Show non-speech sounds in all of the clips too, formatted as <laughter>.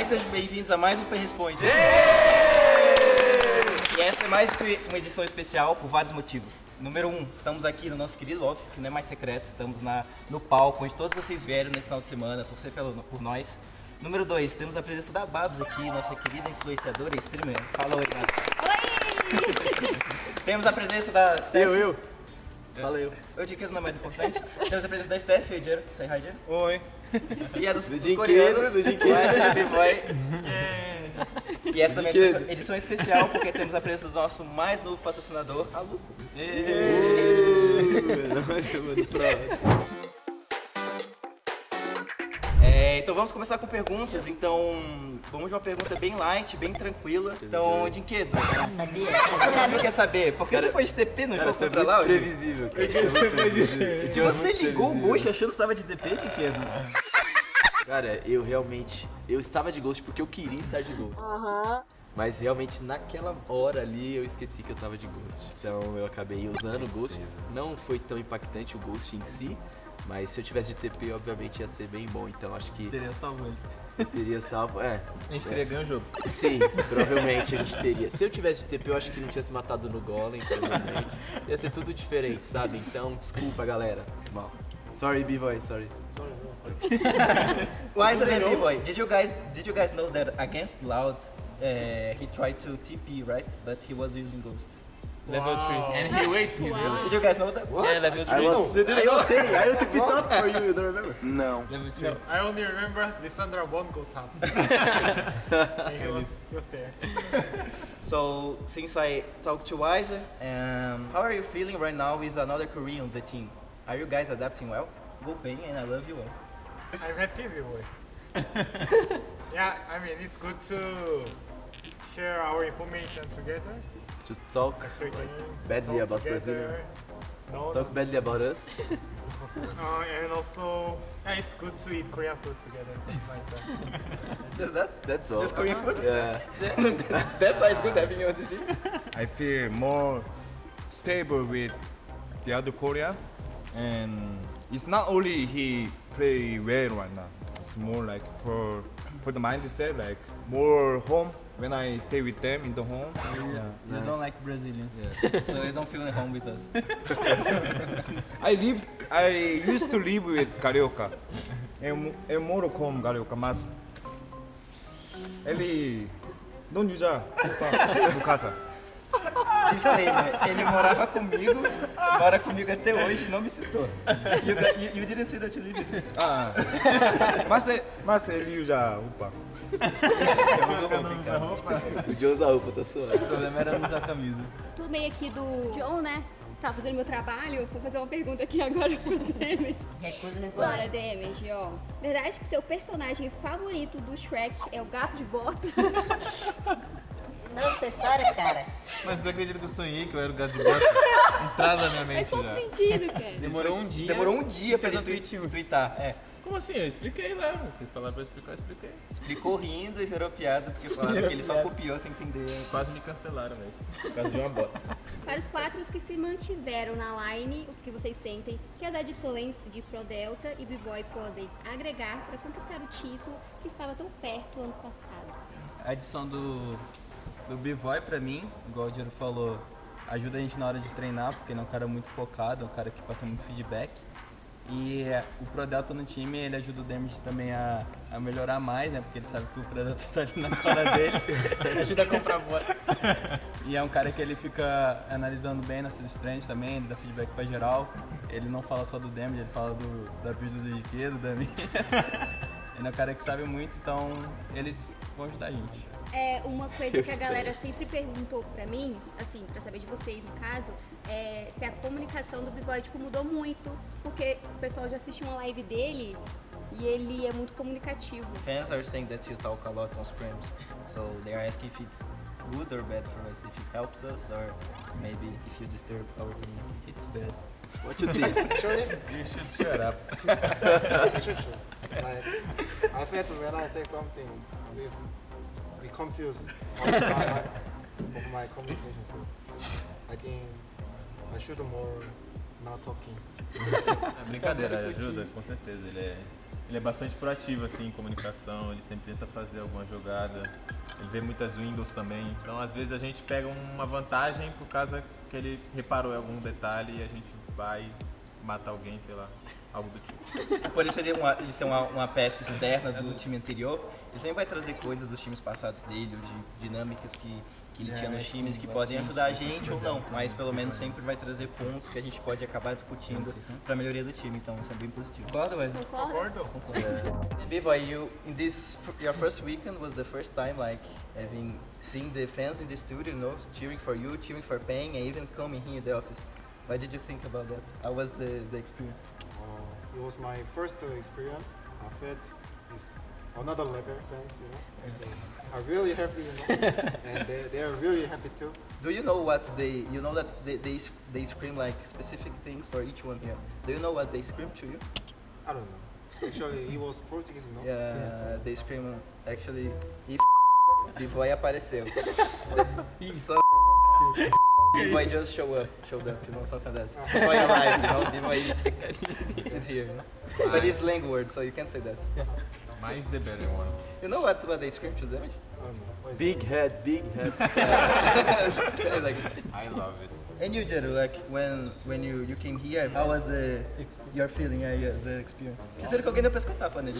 Olá e sejam bem-vindos a mais um P Responde. E essa é mais uma edição especial por vários motivos. Número um, estamos aqui no nosso querido office, que não é mais secreto, estamos na, no palco, onde todos vocês vieram nesse final de semana, torcer pelo, por nós. Número dois, temos a presença da Babs aqui, nossa querida influenciadora e streamer. Fala oi, Babs. Oi! temos a presença da Steph. Eu, eu. Valeu. Eu digo que não é mais importante. Temos a presença da Steph e o Jero. Say hi, Jero. Oi. E a dos, Do dos coreanos. Do SLB Boy. E essa também é edição especial porque temos a presença do nosso mais novo patrocinador, a Luco. Então vamos começar com perguntas. Então, vamos de uma pergunta bem light, bem tranquila. Então, Dinquedo, Sabia? você quer saber? Por que Cara, você foi de TP no jogo contra Loud? previsível, cara. Que você ligou o Ghost achando que estava de TP, Dinquedo? Cara, eu realmente... Eu estava de Ghost porque eu queria estar de Ghost. Aham. Mas realmente naquela hora ali eu esqueci que eu tava de Ghost. Então eu acabei usando o Ghost. Não foi tão impactante o Ghost em si. Mas se eu tivesse de TP, obviamente ia ser bem bom. Então acho que Teria salvo ele. eu teria salvo. É, A gente teria ganho o jogo. sim, provavelmente a gente teria. Se eu tivesse de TP, eu acho que não tinha se matado no Golem, provavelmente. Ia ser tudo diferente, sabe? Então, desculpa, galera. Mal. Sorry, B-Boy, sorry. <laughs> Why is it boy? Did you guys did you guys know that against Loud uh, he tried to TP right, but he was using Ghost. Level 3. And he wasted his ghost. Did you guys know that? Yeah, level 3. I was you didn't know say, I took it up for you, you don't remember? Level 3. I only remember Lissandra won't go top. <laughs> <laughs> he was, he was there. <laughs> So since I talked to Wiser, um, how are you feeling right now with another Korean on the team? Are you guys adapting well? Go Pain and I love you all. I'm happy with it. yeah, I mean, it's good to share our information together To talk after game. badly talk about together. No, talk badly about us. <laughs> uh, and also, yeah, it's good to eat Korean food together. like that. <laughs> Just that? That's all. Just Korean food? Yeah. <laughs> That's why it's good having you on the team. I feel more stable with the other Korean, and it's not only he play well right now. It's more like for for the mindset, like more home when I stay with them in the home. You don't like Brazilians. <laughs> so you don't feel at home with us. <laughs> I live, I used to live with Carioca. Eu, mo- eu moro com Carioca, mas ele não usa no casa. Disclaimer, ele morava comigo, mora comigo até hoje e não me citou. Didn't say that you live with me. Ah, mas, é- mas ele usa roupa. Uso roupa em casa. O Joe usa roupa, tá suave. O problema era não usar camisa. Turmei aqui do John, né? Tá fazendo meu trabalho. Vou fazer uma pergunta aqui agora pro <laughs> Demet. Recuso Bora, responder. Demet, ó. Verdade que seu personagem favorito do Shrek é o gato de bota? <laughs> Não, essa história, cara. Mas você acredita que eu sonhei que eu era o gato de bota? <laughs> Entrada na minha Faz mente todo já. sentido, cara. Demorou um dia. Demorou um dia pra ele um tweet. tweet, tweetar. É. Como assim? Eu expliquei lá. Vocês falaram pra eu explicar, eu expliquei. Explicou rindo e virou piada porque <laughs> falaram que ele só copiou sem entender. Quase me cancelaram, velho. Por causa de uma bota. Para os quatro que se mantiveram na line, o que vocês sentem que as adições de Pro Delta e B-Boy podem agregar para conquistar o título que estava tão perto ano passado? A adição do, do B-Boy pra mim, igual o Diego falou, ajuda a gente na hora de treinar, porque ele é um cara muito focado, é um cara que passa muito feedback. E o Prodelta no time, ele ajuda o Damage também a, a melhorar mais, né? Porque ele sabe que o Prodelta <laughs> tá ali na cara dele. <laughs> ajuda a comprar bota. <laughs> E é um cara que ele fica analisando bem nas treinos também, ele dá feedback pra geral. Ele não fala só do Damage, ele fala do, da build do Jiquedo, da minha. Ele é um cara que sabe muito, então eles vão ajudar a gente. É uma coisa Eu que a <laughs> galera sempre perguntou pra mim, assim, pra saber de vocês no caso, é se a comunicação do B-Boy tipo, mudou muito, porque o pessoal já assistiu uma live dele e ele é muito comunicativo. Fans are saying that you talk a lot on scrims, so they are asking if it's good or bad for us, if it helps us or maybe if you disturb our team. It's bad. What you think? <laughs> You should shut up. <laughs> like I felt when I say something with we confused of my, of my communication so I think I should more not talking. É brincadeira, ajuda, com certeza. Ele é, ele é bastante proativo assim, em comunicação, ele sempre tenta fazer alguma jogada. Ele vê muitas windows também. Então, às vezes, a gente pega uma vantagem por causa que ele reparou algum detalhe e a gente vai matar alguém, sei lá, algo do tipo. Por isso ele, é uma, ele ser uma, uma peça externa do time anterior, ele sempre vai trazer coisas dos times passados dele, ou de dinâmicas que, que ele tinha nos times que podem ajudar a gente ou não, mas pelo menos sempre vai trazer pontos que a gente pode acabar discutindo para melhoria do time, então isso é bem positivo. Concorda, Wesley? Concordo? Biboy, you in this your first weekend was the first time like having seen the fans in the studio, you know, cheering for you, cheering for Payne, and even coming here in the office. What did you think about that? How was the, the experience? Uh, it was my first uh, experience. I felt it's another level fans, you know. So I'm really happy, you know, <laughs> and they, they are really happy too. Do you know what they? You know that they they, they scream like specific things for each one here. Do you know what they scream to you? I don't know. Actually, it was Portuguese, no? Yeah, they scream actually. If <laughs> B-boy apareceu. <laughs> Son B-boy just show up, showed up, you know, something like that. B-boy arrived, you know, B-boy is, is here, you know. But it's slang word, so you can't say that. Mais the better one. You know what, what they scream to them? I don't know. What is Big head, big head. <laughs> like, I love it. and you, Jeru, like when when you, you came here, how was the your feeling, yeah, yeah, the experience? Terceiro que alguém deu pescotapa nele.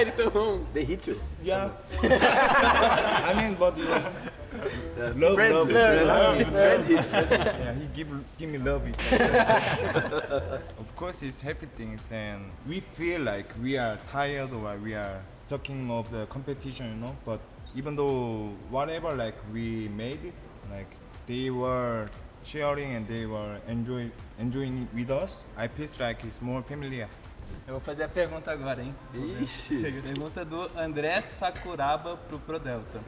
Ele tomou um. They hit you? Yeah. <laughs> <laughs> I mean, but it was love, friend, love, friend, love. friend hit. Yeah, he give give me love it. <laughs> of course, it's happy things, and we feel like we are tired or we are stuck in of the competition, you know. But even though whatever like we made it, like they were sharing and they were enjoy enjoying it with us. I feel like it's more familiar. Eu vou fazer a pergunta agora, hein? Ixi. Pergunta do André Sakuraba pro ProDelta.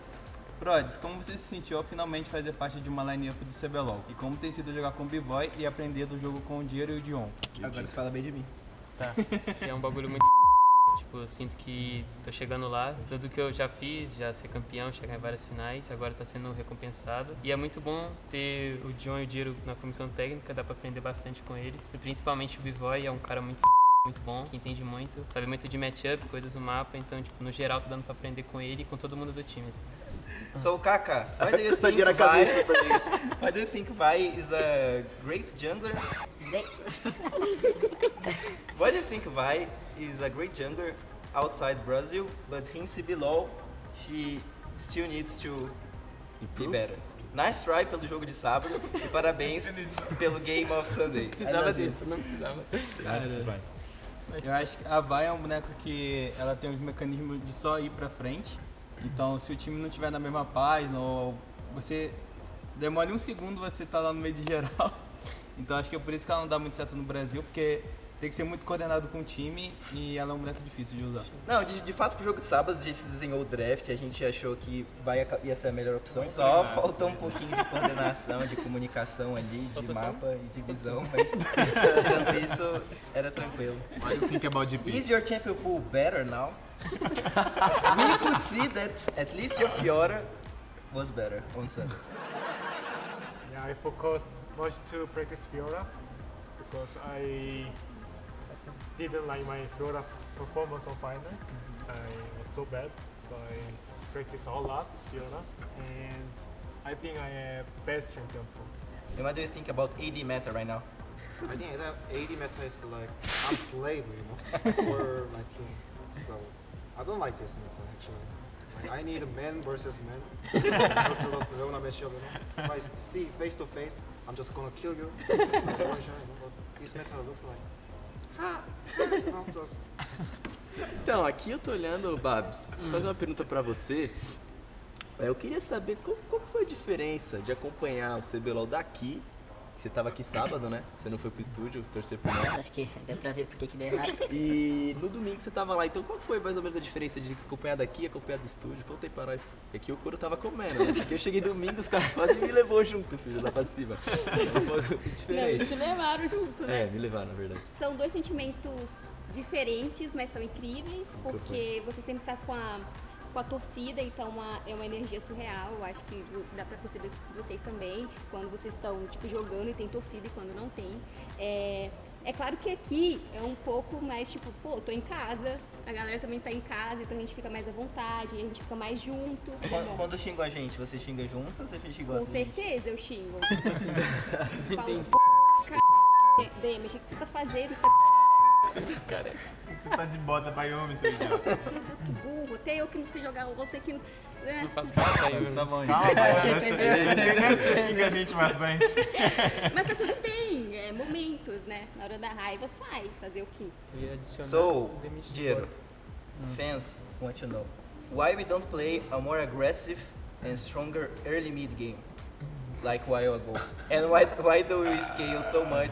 Prods, como você se sentiu ao finalmente fazer parte de uma line-up do CBLOL? E como tem sido jogar com o B-Boy e aprender do jogo com o Diero e o Dion? Agora você fala bem de mim. Tá. <laughs> É um bagulho muito. <laughs> Tipo, eu sinto que tô chegando lá. Tudo que eu já fiz, já ser campeão, chegar em várias finais, agora tá sendo recompensado. E é muito bom ter o John e o Diero na comissão técnica, dá pra aprender bastante com eles. E principalmente o Bivoy é um cara muito <laughs> muito bom, que entende muito, sabe muito de matchup, coisas do mapa, então, tipo, no geral, tô dando pra aprender com ele e com todo mundo do time. assim. So Kaka, why do you think Vi? Why do you think Vi is a great jungler? Why do you think Vi is a great jungler outside Brazil, but in CBLOL she still needs to be better? Nice try pelo jogo de sábado e parabéns pelo Game of Sunday. <laughs> I Precisava disso, não precisava. That's right. Eu acho que a Vai é um boneco que ela tem os mecanismos de só ir pra frente. Então, se o time não tiver na mesma página ou você demora um segundo, você tá lá no meio de geral. <laughs> Então, acho que é por isso que ela não dá muito certo no Brasil, porque tem que ser muito coordenado com o time e ela é um boneco difícil de usar. Não, de, de fato pro jogo de sábado a gente desenhou o draft, a gente achou que vai, ia ser a melhor opção. Só faltou um pouquinho de coordenação, de comunicação ali, de Faltou só mapa e de visão, mas tirando isso, era tranquilo. Do you think about GP? Is your champion pool better now? We could see that at least your Fiora was better on Sunday. Yeah, I focus much to practice Fiora because I didn't like my Fiora performance on final. Mm-hmm. I was so bad, so I practice a lot Fiora, and I think I am best champion pool. And what do you think about AD meta right now? I think that 80 meta is like I'm slave, you know, for my team. So I don't like this meta actually. Like I need a man versus man. Plus Leona matchup, you know. If I see face to face, I'm just gonna kill you. <laughs> Like one shot, you know. But this meta looks like, just Então, aqui eu tô olhando, Babs, vou fazer uma pergunta pra você. É, Eu queria saber qual, qual foi a diferença de acompanhar o CBLOL daqui. Você tava aqui sábado, né? Você não foi pro estúdio torcer por nós. Acho que deu pra ver por que que deu errado. <laughs> E no domingo você tava lá, então qual foi mais ou menos a diferença de acompanhar daqui e acompanhar do estúdio? Conta aí pra nós. É Aqui o couro tava comendo, né? Aqui eu cheguei domingo, os caras quase me levou junto, filho, lá pra cima. Um pouco Não, diferente. eles te levaram junto, né? É, me levaram, na verdade. São dois sentimentos diferentes, mas são incríveis, porque você sempre tá com a, com a torcida, então uma, é uma energia surreal. Eu acho que dá pra perceber vocês também, quando vocês estão tipo, jogando e tem torcida e quando não tem. É, é claro que aqui é um pouco mais tipo, pô, tô em casa, a galera também tá em casa, então a gente fica mais à vontade, a gente fica mais junto. Quando, quando xingam a gente, você xinga junto ou você xinga Com assim? certeza eu xingo. <laughs> Entendi. Falo, Demi, achei que você tá fazendo, você <laughs> Cara, você tá de bota Wyoming, seu idiota. Meu Deus, que burro. Até eu que não sei jogar, você que. Né? Não faz parte aí. Tá bom, Calma, gente. você, você <laughs> xinga a gente bastante. <laughs> Mas tá tudo bem, é momentos, né? Na hora da raiva sai, fazer o quê? So, Diego, bota. fans want to know why we don't play a more aggressive and stronger early mid game like a while ago, and why why do we scale so much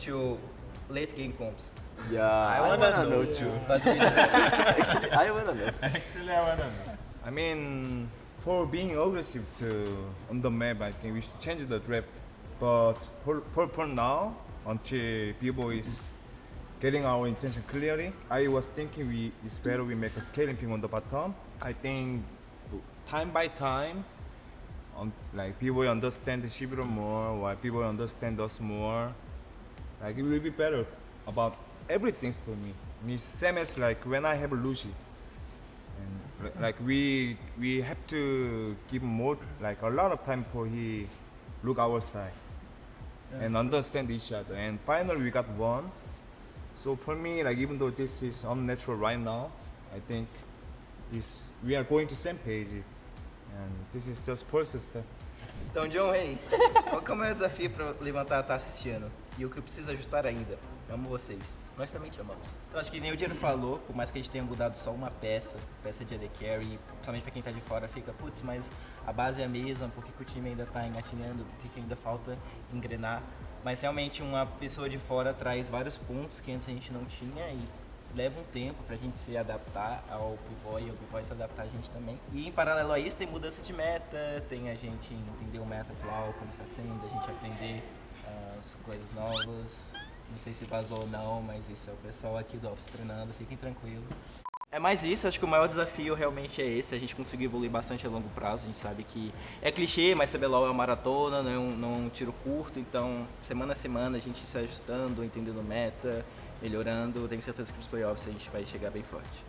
to late game comps? Yeah, I wanna, know, too. But <laughs> Actually, I wanna know. Actually, I wanna know. I mean, for being aggressive to on the map, I think we should change the draft. But for, for, for now, until B-Boy is getting our intention clearly, I was thinking we it's better we make a scaling ping on the bottom. I think time by time, on, like B-Boy understand the Shibiro more, while B-Boy understand us more. Like it will be better about everything for me. Me same as like when I have Lucy. And like we we have to give more like a lot of time for he look our style and understand each other. And finally we got one. So for me, like even though this is unnatural right now, I think is we are going to same page, and this is just first step. Então, John Rey, <laughs> qual que é o maior desafio para levantar a taça esse ano? E o que precisa ajustar ainda? Amo vocês. Nós também te amamos. Então, acho que nem o Diego falou, por mais que a gente tenha mudado só uma peça, peça de AD Carry, principalmente para quem tá de fora, fica, putz, mas a base é a mesma, por que, que o time ainda tá engatinhando, por que, que ainda falta engrenar? Mas realmente uma pessoa de fora traz vários pontos que antes a gente não tinha e leva um tempo pra gente se adaptar ao pivô e o pivô se adaptar a gente também. E em paralelo a isso tem mudança de meta, tem a gente entender o meta atual, como tá sendo, a gente aprender as coisas novas. Não sei se vazou ou não, mas isso é o pessoal aqui do Office treinando, fiquem tranquilos. É mais isso, acho que o maior desafio realmente é esse, a gente conseguir evoluir bastante a longo prazo, a gente sabe que é clichê, mas CBLOL é uma maratona, não é um, não é um tiro curto, então semana a semana a gente se ajustando, entendendo meta, melhorando, tenho certeza que nos playoffs a gente vai chegar bem forte.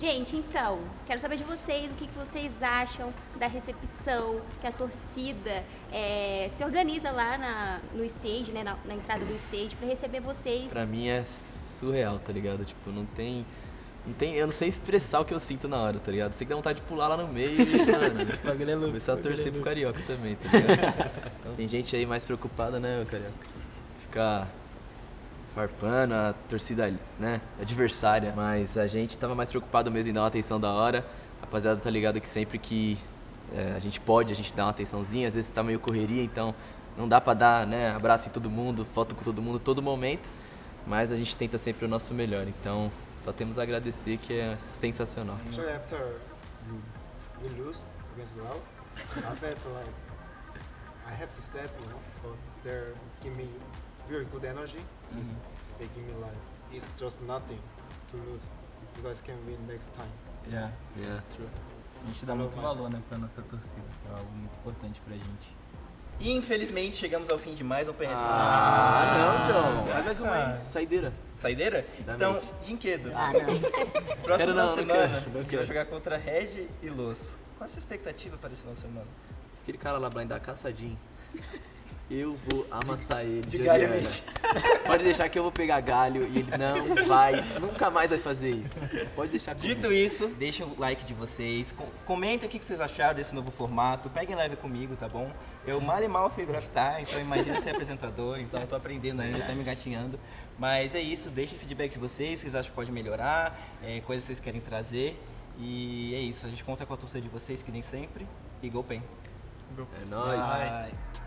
Gente, então, quero saber de vocês o que, que vocês acham da recepção que a torcida é, se organiza lá na, no stage, né, na, na entrada do stage, pra receber vocês. Pra mim é surreal, tá ligado? Tipo, não tem. Não tem, eu não sei expressar o que eu sinto na hora, tá ligado? Sei que dá vontade de pular lá no meio e, <laughs> mano, é louco, começar a bagulho é torcer pro. Carioca também, tá ligado? <laughs> Então, tem gente aí mais preocupada, né, Carioca? Ficar farpando a torcida, né, adversária. Mas a gente tava mais preocupado mesmo em dar uma atenção da hora. A rapaziada tá ligado que sempre que é, a gente pode, a gente dá uma atençãozinha. Às vezes tá meio correria, então não dá pra dar, né, abraço em todo mundo, foto com todo mundo, todo momento. Mas a gente tenta sempre o nosso melhor. Então só temos a agradecer que é sensacional. Actually, after you, we lose against Lao, <laughs> I felt like I have to set, you know, but they give me very good energy. It's, they give me like it's just nothing to lose. You guys can win next time. Yeah. Yeah, true. A gente dá muito valor, né, pra nossa torcida. É algo muito importante pra gente. E infelizmente chegamos ao fim de mais um PRS. Ah, não, John. Vai mais uma aí. Saideira. Saideira? Da Então. Dinquedo. Ah, <laughs> não. Próximo Quero final não, semana, quero, não a gente vai quero. jogar contra Red e Los. Qual a sua expectativa para esse final de semana? Aquele cara lá vai dar caçadinho. <laughs> Eu vou amassar ele. De galho Oriana. mesmo. <laughs> Pode deixar que eu vou pegar galho e ele não vai, nunca mais vai fazer isso. Pode deixar comigo. Dito isso, deixem o like de vocês, com- comentem o que vocês acharam desse novo formato, peguem leve comigo, tá bom? Eu mal e mal sei draftar, então imagina ser apresentador, então eu tô aprendendo ainda, tá me engatinhando. Mas é isso, deixem feedback de vocês, vocês acham que pode melhorar, é, coisas que vocês querem trazer. E é isso, a gente conta com a torcida de vocês, que nem sempre, e Go Pen. É nóis. Bye.